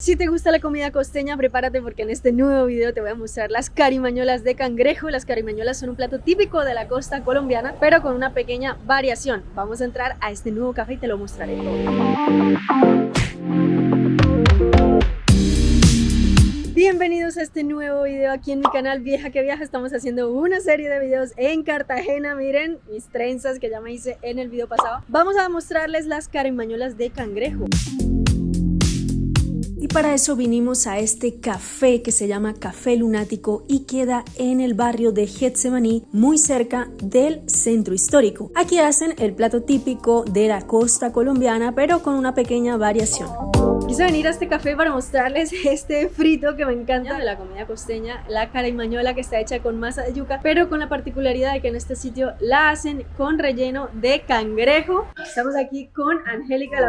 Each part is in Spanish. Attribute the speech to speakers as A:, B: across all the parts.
A: Si te gusta la comida costeña, prepárate porque en este nuevo video te voy a mostrar las carimañolas de cangrejo. Las carimañolas son un plato típico de la costa colombiana, pero con una pequeña variación. Vamos a entrar a este nuevo café y te lo mostraré todo. Bienvenidos a este nuevo video aquí en mi canal Vieja que Viaja. Estamos haciendo una serie de videos en Cartagena. Miren mis trenzas que ya me hice en el video pasado. Vamos a mostrarles las carimañolas de cangrejo. Y para eso vinimos a este café que se llama Café Lunático y queda en el barrio de Getsemaní, muy cerca del centro histórico. Aquí hacen el plato típico de la costa colombiana, pero con una pequeña variación. Quise venir a este café para mostrarles este frito que me encanta de la comida costeña, la carimañola que está hecha con masa de yuca, pero con la particularidad de que en este sitio la hacen con relleno de cangrejo. Estamos aquí con Angélica la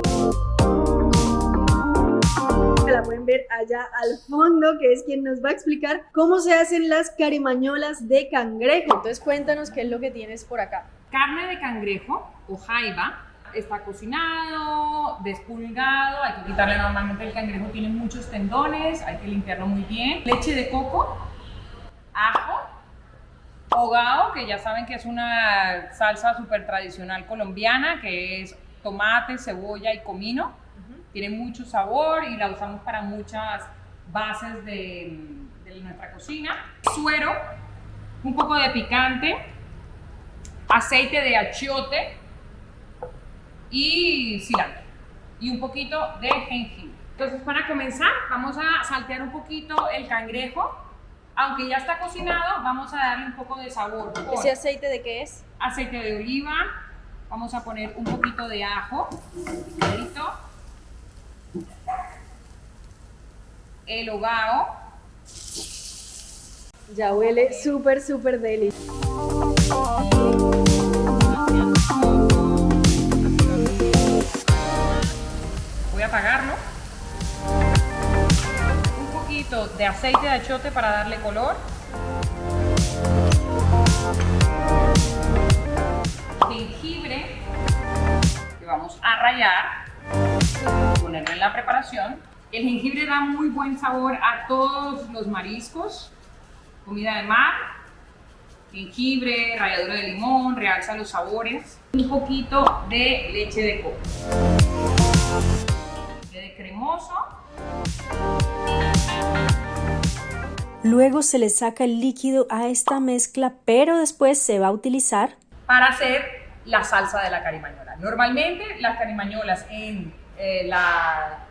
A: la pueden ver allá al fondo, que es quien nos va a explicar cómo se hacen las carimañolas de cangrejo. Entonces cuéntanos qué es lo que tienes por acá.
B: Carne de cangrejo o jaiba, está cocinado, despulgado, hay que quitarle normalmente el cangrejo tiene muchos tendones, hay que limpiarlo muy bien. Leche de coco, ajo, hogao, que ya saben que es una salsa súper tradicional colombiana, que es tomate, cebolla y comino tiene mucho sabor y la usamos para muchas bases de, nuestra cocina. Suero, un poco de picante, aceite de achiote y cilantro y un poquito de jengibre. Entonces para comenzar vamos a saltear un poquito el cangrejo. Aunque ya está cocinado, vamos a darle un poco de sabor.
A: ¿Ese aceite de qué es?
B: Aceite de oliva. Vamos a poner un poquito de ajo, el hogao.
A: Ya huele súper, súper deli.
B: Voy a apagarlo. Un poquito de aceite de achote para darle color. Jengibre que vamos a rallar, ponerlo en la preparación el jengibre da muy buen sabor a todos los mariscos, comida de mar, jengibre, ralladura de limón, realza los sabores, un poquito de leche de coco. De cremoso.
A: Luego se le saca el líquido a esta mezcla, pero después se va a utilizar
B: para hacer la salsa de la carimañola. Normalmente las carimañolas en eh, la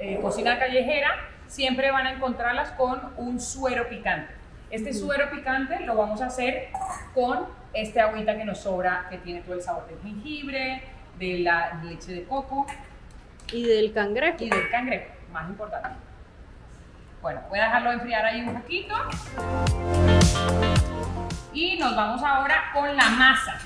B: eh, cocina callejera, siempre van a encontrarlas con un suero picante. Este suero picante lo vamos a hacer con este agüita que nos sobra, que tiene todo el sabor del jengibre, de la leche de coco.
A: Y del cangrejo.
B: Y del cangrejo, más importante. Bueno, voy a dejarlo enfriar ahí un poquito. Y nos vamos ahora con la masa.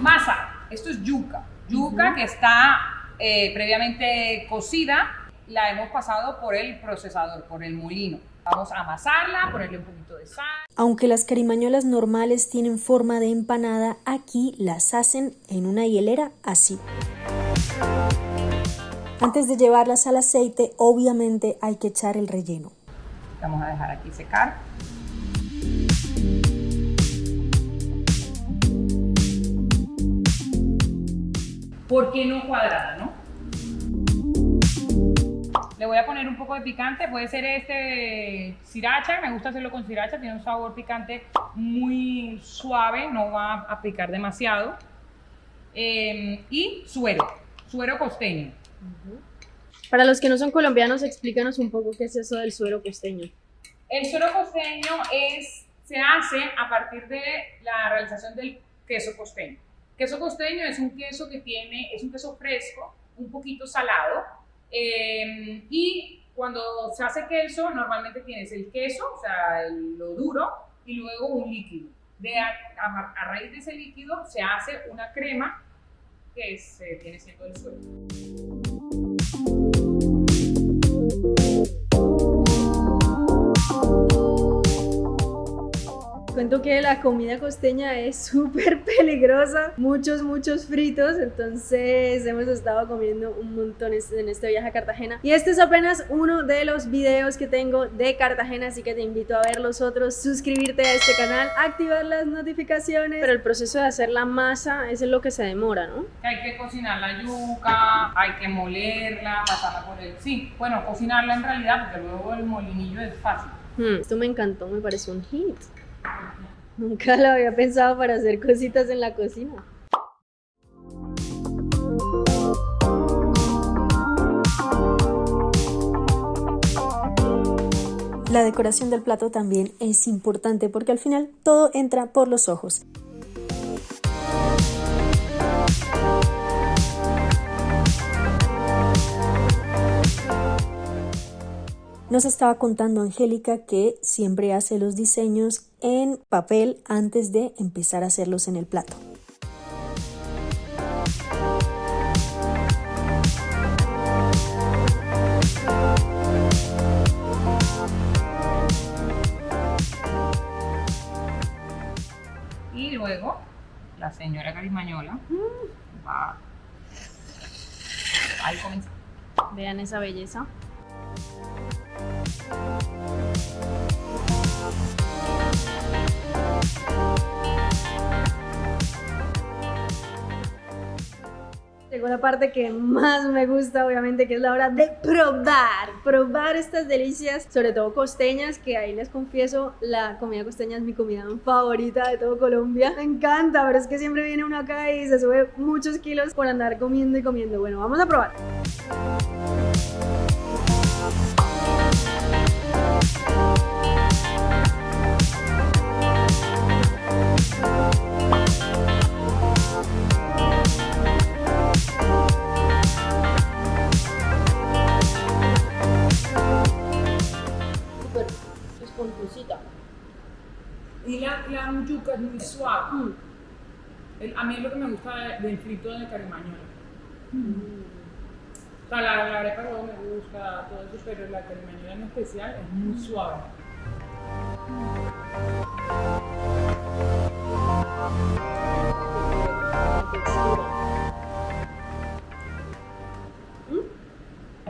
B: Masa, esto es yuca. Yuca que está eh, previamente cocida, la hemos pasado por el procesador, por el molino. Vamos a amasarla, ponerle un poquito de sal.
A: Aunque las carimañolas normales tienen forma de empanada, aquí las hacen en una hielera así. Antes de llevarlas al aceite, obviamente hay que echar el relleno.
B: Vamos a dejar aquí secar. ¿Por qué no cuadrada, no? Voy a poner un poco de picante, puede ser este sriracha, me gusta hacerlo con sriracha, tiene un sabor picante muy suave, no va a picar demasiado. Em, y suero, suero costeño.
A: Para los que no son colombianos, explícanos un poco qué es eso del suero costeño.
B: El suero costeño es, se hace a partir de la realización del queso costeño. Queso costeño es un queso que tiene, es un queso fresco, un poquito salado, em, y cuando se hace queso, normalmente tienes el queso, o sea, lo duro, y luego un líquido. De a, raíz de ese líquido se hace una crema que se tiene siendo el suelo.
A: Cuento que la comida costeña es súper peligrosa, muchos, muchos fritos, entonces hemos estado comiendo un montón en este viaje a Cartagena. Y este es apenas uno de los videos que tengo de Cartagena, así que te invito a ver los otros, suscribirte a este canal, activar las notificaciones, pero el proceso de hacer la masa es lo que se demora, ¿no?
B: Hay que cocinar la yuca, hay que molerla, pasarla por el... Sí, bueno, cocinarla en realidad, porque luego el molinillo es fácil.
A: Hmm, esto me encantó, me parece un hit. Nunca lo había pensado para hacer cositas en la cocina. La decoración del plato también es importante porque al final todo entra por los ojos. Nos estaba contando Angélica que siempre hace los diseños en papel antes de empezar a hacerlos en el plato.
B: Y luego la señora Carimañola va. Ahí comienza.
A: Vean esa belleza. Llegó la parte que más me gusta, obviamente, que es la hora de probar. Probar estas delicias, sobre todo costeñas, que ahí les confieso, la comida costeña es mi comida favorita de todo Colombia. Me encanta, pero es que siempre viene uno acá y se sube muchos kilos por andar comiendo y comiendo. Bueno, vamos a probar.
B: Y la, la yuca es muy suave. Mm. a mí es lo que me gusta del frito de carimañola. Mm. O sea, la, la arepa me gusta, todo eso, pero la carimañola en especial es muy suave.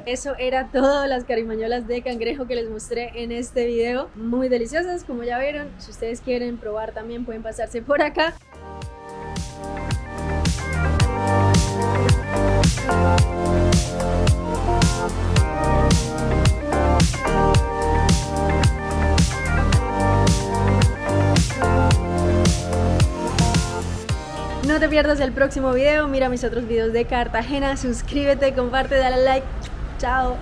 A: Eso era todo las carimañolas de cangrejo que les mostré en este video. Muy deliciosas, como ya vieron. Si ustedes quieren probar también pueden pasarse por acá. No te pierdas el próximo video, mira mis otros videos de Cartagena, suscríbete, comparte, dale like. 加油